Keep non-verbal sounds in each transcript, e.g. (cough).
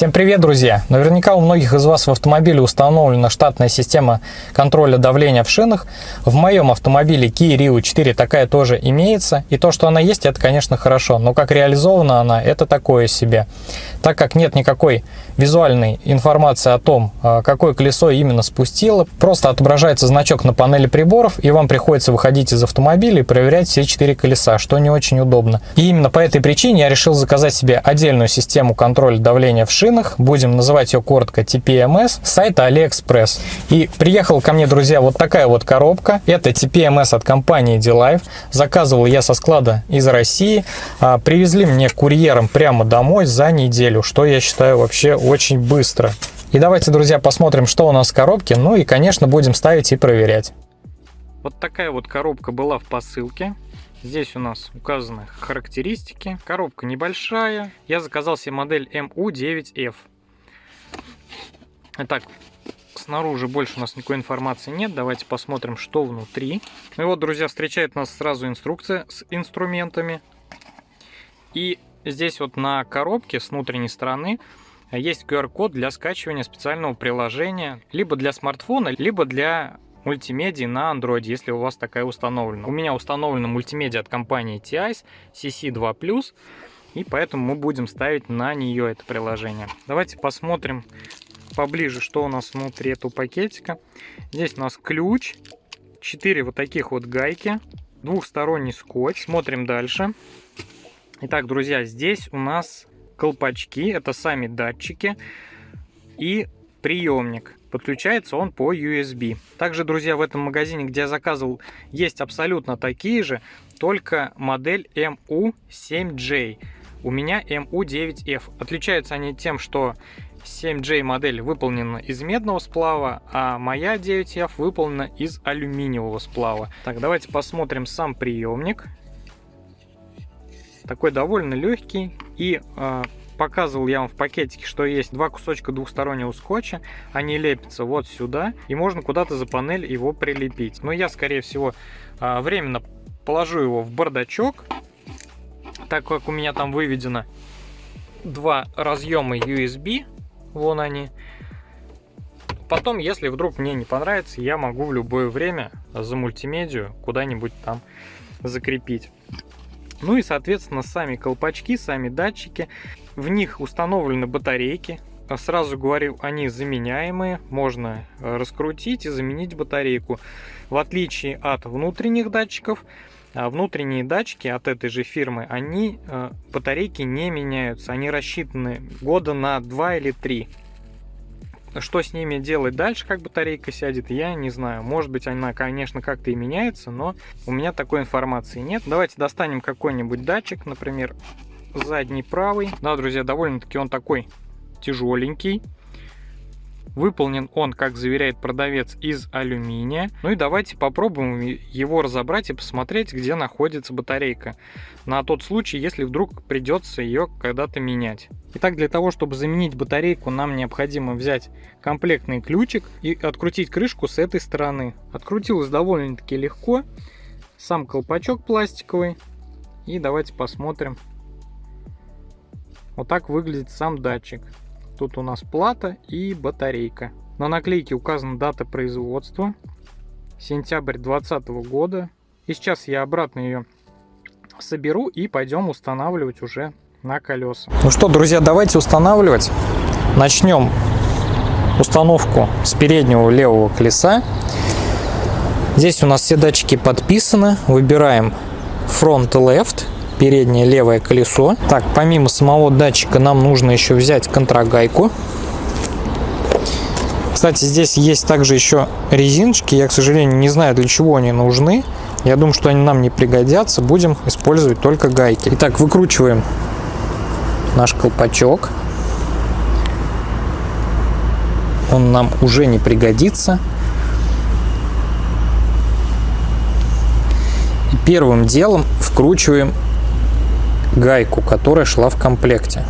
Всем привет, друзья! Наверняка у многих из вас в автомобиле установлена штатная система контроля давления в шинах. В моем автомобиле Kia Rio 4 такая тоже имеется. И то, что она есть, это, конечно, хорошо. Но как реализована она, это такое себе. Так как нет никакой визуальной информации о том, а, какое колесо именно спустило, просто отображается значок на панели приборов, и вам приходится выходить из автомобиля и проверять все четыре колеса, что не очень удобно. И именно по этой причине я решил заказать себе отдельную систему контроля давления в шинах, будем называть ее коротко TPMS, с сайта AliExpress. И приехала ко мне, друзья, вот такая вот коробка. Это TPMS от компании D-Life. Заказывал я со склада из России. А, привезли мне курьером прямо домой за неделю, что я считаю вообще очень быстро. И давайте, друзья, посмотрим, что у нас в коробке. Ну и, конечно, будем ставить и проверять. Вот такая вот коробка была в посылке. Здесь у нас указаны характеристики. Коробка небольшая. Я заказал себе модель MU9F. Итак, снаружи больше у нас никакой информации нет. Давайте посмотрим, что внутри. Ну и вот, друзья, встречает нас сразу инструкция с инструментами. И здесь вот на коробке с внутренней стороны есть QR-код для скачивания специального приложения либо для смартфона, либо для мультимедии на Android, если у вас такая установлена. У меня установлена мультимедиа от компании TIS CC2+, и поэтому мы будем ставить на нее это приложение. Давайте посмотрим поближе, что у нас внутри этого пакетика. Здесь у нас ключ, 4 вот таких вот гайки, двухсторонний скотч. Смотрим дальше. Итак, друзья, здесь у нас колпачки, это сами датчики и приемник. Подключается он по USB. Также, друзья, в этом магазине, где я заказывал, есть абсолютно такие же, только модель MU7J. У меня MU9F. Отличаются они тем, что 7J модель выполнена из медного сплава, а моя 9F выполнена из алюминиевого сплава. Так, давайте посмотрим сам приемник. Такой довольно легкий и э, показывал я вам в пакетике, что есть два кусочка двухстороннего скотча. Они лепятся вот сюда, и можно куда-то за панель его прилепить. Но я, скорее всего, а, временно положу его в бардачок, так как у меня там выведено два разъема USB. Вон они. Потом, если вдруг мне не понравится, я могу в любое время за мультимедию куда-нибудь там закрепить. Ну и, соответственно, сами колпачки, сами датчики. В них установлены батарейки. Сразу говорю, они заменяемые. Можно э, раскрутить и заменить батарейку. В отличие от внутренних датчиков, а внутренние датчики от этой же фирмы, они э, батарейки не меняются. Они рассчитаны года на 2 или 3. Что с ними делать дальше, как батарейка сядет, я не знаю. Может быть, она, конечно, как-то и меняется, но у меня такой информации нет. Давайте достанем какой-нибудь датчик, например, задний правый. Да, друзья, довольно-таки он такой тяжеленький. Выполнен он, как заверяет продавец, из алюминия. Ну и давайте попробуем его разобрать и посмотреть, где находится батарейка. На тот случай, если вдруг придется ее когда-то менять. Итак, для того, чтобы заменить батарейку, нам необходимо взять комплектный ключик и открутить крышку с этой стороны. Открутилось довольно-таки легко. Сам колпачок пластиковый. И давайте посмотрим. Вот так выглядит сам датчик. Тут у нас плата и батарейка. На наклейке указана дата производства. Сентябрь 2020 года. И сейчас я обратно ее соберу и пойдем устанавливать уже на колеса. Ну что, друзья, давайте устанавливать. Начнем установку с переднего левого колеса. Здесь у нас все датчики подписаны. Выбираем Front Left переднее левое колесо. Так, помимо самого датчика нам нужно еще взять контрагайку. Кстати, здесь есть также еще резиночки. Я, к сожалению, не знаю, для чего они нужны. Я думаю, что они нам не пригодятся. Будем использовать только гайки. Итак, выкручиваем наш колпачок. Он нам уже не пригодится. И первым делом вкручиваем гайку, которая шла в комплекте.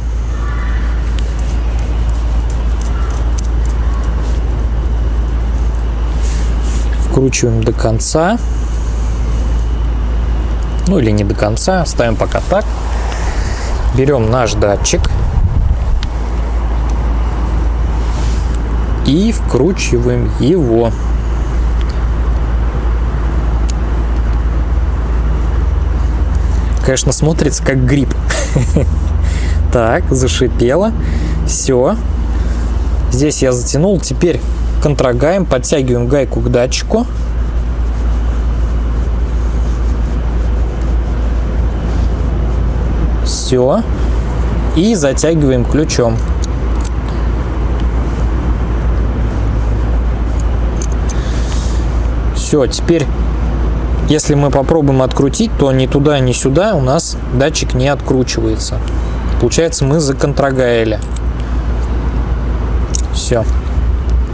Вкручиваем до конца. Ну или не до конца, ставим пока так. Берем наш датчик. и вкручиваем его. Конечно, смотрится как гриб. (laughs) Так, зашипело. Все. Здесь я затянул. Теперь контрогаем, подтягиваем гайку к датчику. Все. И затягиваем ключом. Все, теперь, если мы попробуем открутить, то ни туда, ни сюда у нас датчик не откручивается. Получается, мы законтрогаили. Все.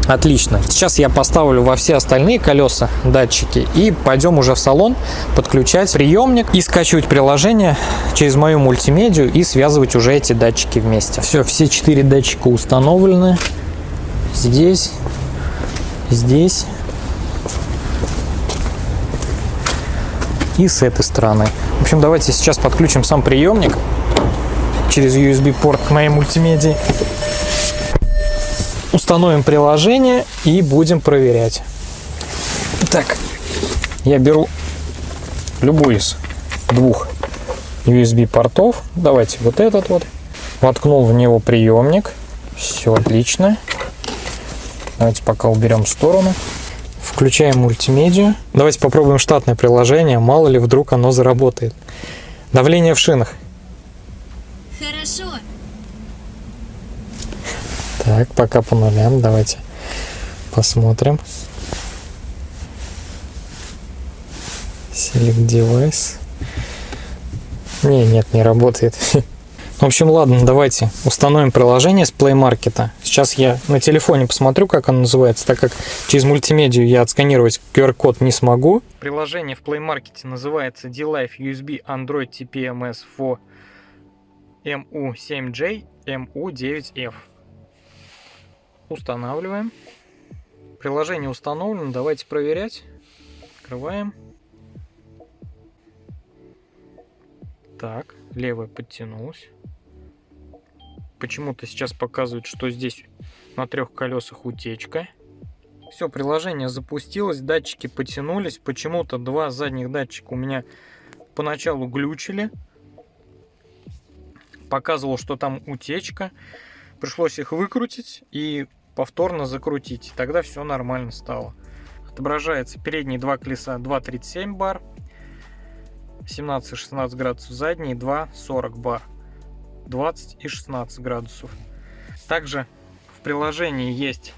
Отлично. Сейчас я поставлю во все остальные колеса датчики и пойдем уже в салон подключать приемник и скачивать приложение через мою мультимедию и связывать уже эти датчики вместе. Все, все четыре датчика установлены. Здесь, здесь и с этой стороны. В общем, давайте сейчас подключим сам приемник через USB-порт к моей мультимедии. Установим приложение и будем проверять. Так, я беру любой из двух USB-портов. Давайте вот этот вот. Воткнул в него приемник. Все отлично. Давайте пока уберем в сторону. Включаем мультимедию. Давайте попробуем штатное приложение, мало ли вдруг оно заработает. Давление в шинах. Хорошо. Так, пока по нулям. Давайте посмотрим. Select device. Не, нет, не работает. (laughs) В общем, ладно, давайте установим приложение с Play Market. Сейчас я на телефоне посмотрю, как оно называется, так как через мультимедию я отсканировать QR-код не смогу. Приложение в Play Market называется D-Life USB Android TPMS for MU7J MU9F. Устанавливаем. Приложение установлено, давайте проверять. Открываем. Так, левая подтянулась. Почему-то сейчас показывает, что здесь на трех колесах утечка. Все, приложение запустилось, датчики потянулись. Почему-то два задних датчика у меня поначалу глючили. Показывал, что там утечка. Пришлось их выкрутить и повторно закрутить. Тогда все нормально стало. Отображается передние два колеса 2,37 бар. 17-16 градусов задние, 2,40 бар. 20 и 16 градусов. Также в приложении есть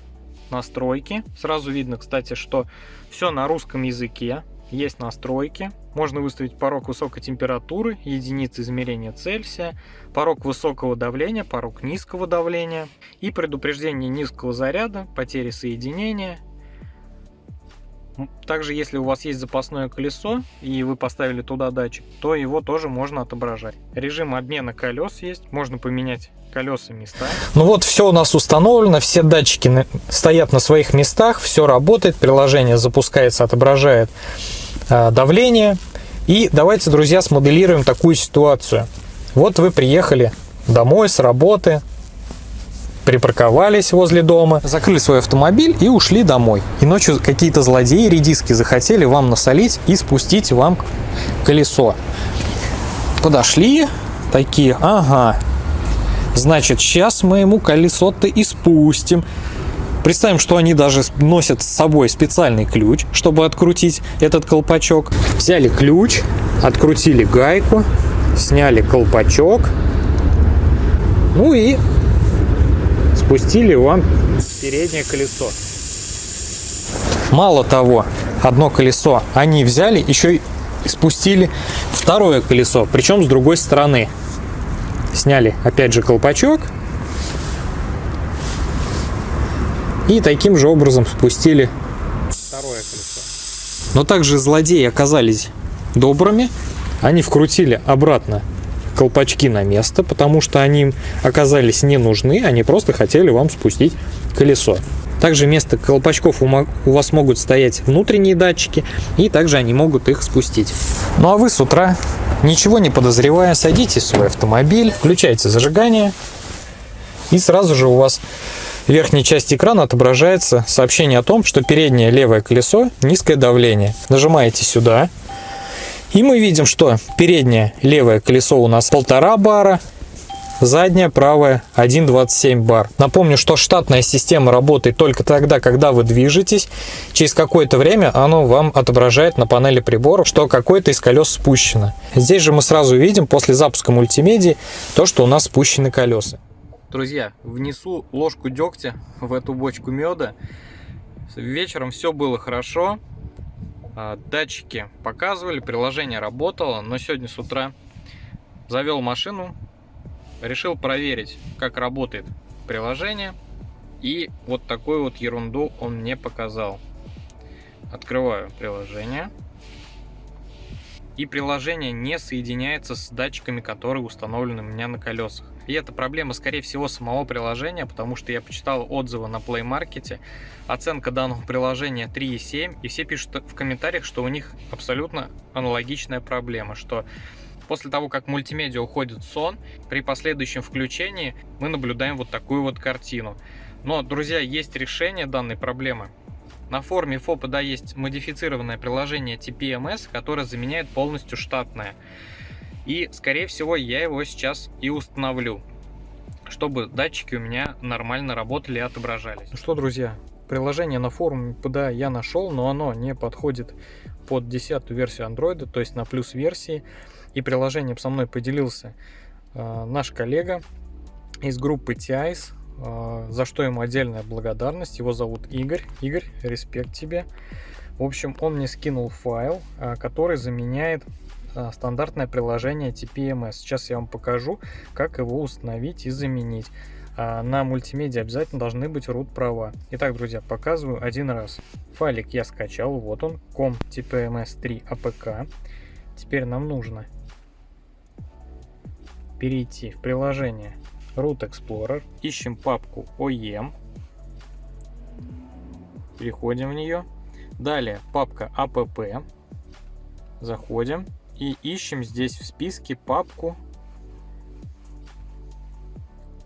настройки. Сразу видно, кстати, что все на русском языке. Есть настройки. Можно выставить порог высокой температуры, единицы измерения Цельсия, порог высокого давления, порог низкого давления и предупреждение низкого заряда, потери соединения также, если у вас есть запасное колесо и вы поставили туда датчик, то его тоже можно отображать. Режим обмена колес есть, можно поменять колеса места. Ну вот, все у нас установлено, все датчики стоят на своих местах, все работает, приложение запускается, отображает э, давление. И давайте, друзья, смоделируем такую ситуацию. Вот вы приехали домой с работы, припарковались возле дома, закрыли свой автомобиль и ушли домой. И ночью какие-то злодеи редиски захотели вам насолить и спустить вам колесо. Подошли, такие, ага, значит, сейчас мы ему колесо-то и спустим. Представим, что они даже носят с собой специальный ключ, чтобы открутить этот колпачок. Взяли ключ, открутили гайку, сняли колпачок, ну и спустили вам переднее колесо. Мало того, одно колесо они взяли, еще и спустили второе колесо, причем с другой стороны. Сняли опять же колпачок и таким же образом спустили второе колесо. Но также злодеи оказались добрыми, они вкрутили обратно колпачки на место, потому что они оказались не нужны, они просто хотели вам спустить колесо. Также вместо колпачков у вас могут стоять внутренние датчики, и также они могут их спустить. Ну а вы с утра, ничего не подозревая, садитесь в свой автомобиль, включайте зажигание, и сразу же у вас в верхней части экрана отображается сообщение о том, что переднее левое колесо низкое давление. Нажимаете сюда, и мы видим, что переднее левое колесо у нас полтора бара, задняя правая 1.27 бар. Напомню, что штатная система работает только тогда, когда вы движетесь. Через какое-то время оно вам отображает на панели приборов, что какое-то из колес спущено. Здесь же мы сразу видим после запуска мультимедии то, что у нас спущены колеса. Друзья, внесу ложку дегтя в эту бочку меда. Вечером все было хорошо. А, датчики показывали, приложение работало, но сегодня с утра завел машину, решил проверить, как работает приложение. И вот такую вот ерунду он мне показал. Открываю приложение. И приложение не соединяется с датчиками, которые установлены у меня на колесах. И это проблема, скорее всего, самого приложения, потому что я почитал отзывы на Play Market. Оценка данного приложения 3,7. И все пишут в комментариях, что у них абсолютно аналогичная проблема, что После того, как мультимедиа уходит в сон, при последующем включении мы наблюдаем вот такую вот картину. Но, друзья, есть решение данной проблемы. На форуме ФОПа да, есть модифицированное приложение TPMS, которое заменяет полностью штатное. И, скорее всего, я его сейчас и установлю, чтобы датчики у меня нормально работали и отображались. Ну что, друзья, приложение на форуме PDA я нашел, но оно не подходит под 10 версию Android, то есть на плюс версии и приложением со мной поделился э, наш коллега из группы TIS, э, за что ему отдельная благодарность. Его зовут Игорь. Игорь, респект тебе. В общем, он мне скинул файл, э, который заменяет стандартное приложение TPMS. Сейчас я вам покажу, как его установить и заменить. А на мультимедиа обязательно должны быть root права. Итак, друзья, показываю один раз. Файлик я скачал, вот он, com tpms3 apk. Теперь нам нужно перейти в приложение Root Explorer, ищем папку OEM, переходим в нее. Далее папка app, заходим и ищем здесь в списке папку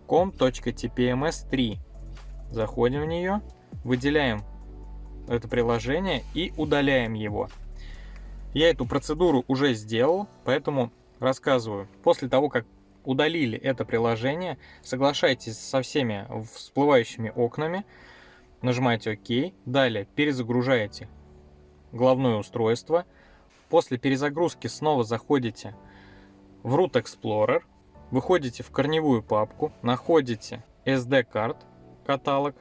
com.tpms3. Заходим в нее, выделяем это приложение и удаляем его. Я эту процедуру уже сделал, поэтому рассказываю. После того, как удалили это приложение, соглашайтесь со всеми всплывающими окнами, нажимаете ОК, далее перезагружаете головное устройство, после перезагрузки снова заходите в Root Explorer, выходите в корневую папку, находите SD-карт каталог,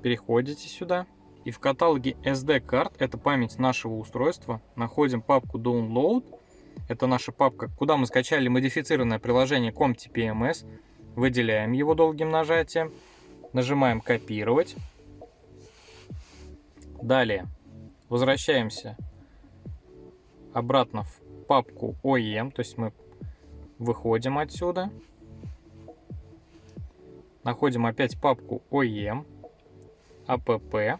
переходите сюда, и в каталоге SD-карт, это память нашего устройства, находим папку Download, это наша папка, куда мы скачали модифицированное приложение ComTPMS. Выделяем его долгим нажатием. Нажимаем «Копировать». Далее возвращаемся обратно в папку OEM, то есть мы выходим отсюда. Находим опять папку OEM, app,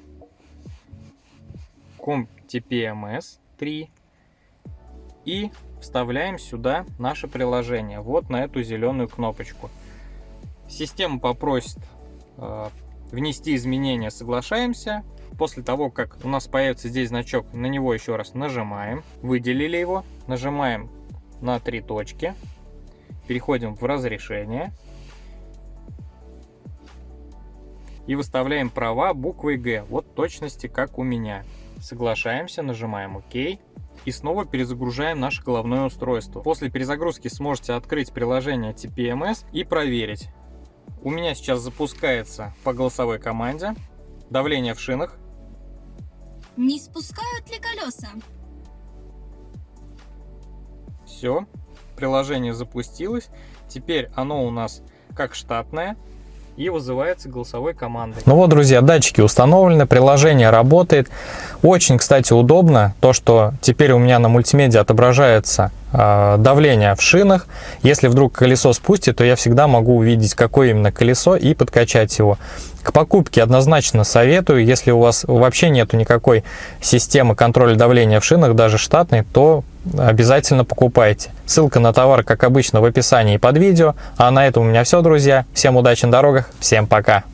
ComTPMS 3 и вставляем сюда наше приложение, вот на эту зеленую кнопочку. Система попросит э, внести изменения, соглашаемся. После того, как у нас появится здесь значок, на него еще раз нажимаем, выделили его, нажимаем на три точки, переходим в разрешение и выставляем права буквой Г, вот точности как у меня. Соглашаемся, нажимаем ОК и снова перезагружаем наше головное устройство. После перезагрузки сможете открыть приложение TPMS и проверить. У меня сейчас запускается по голосовой команде давление в шинах. Не спускают ли колеса? Все, приложение запустилось. Теперь оно у нас как штатное и вызывается голосовой командой. Ну вот, друзья, датчики установлены, приложение работает. Очень, кстати, удобно то, что теперь у меня на мультимедиа отображается давление в шинах. Если вдруг колесо спустит, то я всегда могу увидеть, какое именно колесо и подкачать его. К покупке однозначно советую. Если у вас вообще нету никакой системы контроля давления в шинах, даже штатной, то обязательно покупайте. Ссылка на товар, как обычно, в описании под видео. А на этом у меня все, друзья. Всем удачи на дорогах, всем пока!